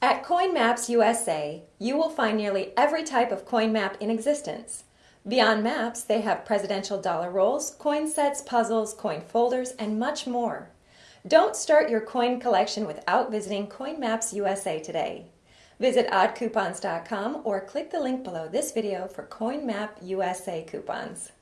At CoinMaps USA, you will find nearly every type of coin map in existence. Beyond maps, they have presidential dollar rolls, coin sets, puzzles, coin folders, and much more. Don't start your coin collection without visiting CoinMaps USA today. Visit oddcoupons.com or click the link below this video for CoinMap USA coupons.